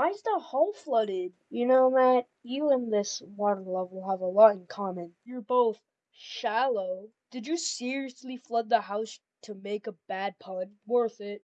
Why is the hall flooded? You know, Matt, you and this water level have a lot in common. You're both shallow. Did you seriously flood the house to make a bad pun? Worth it.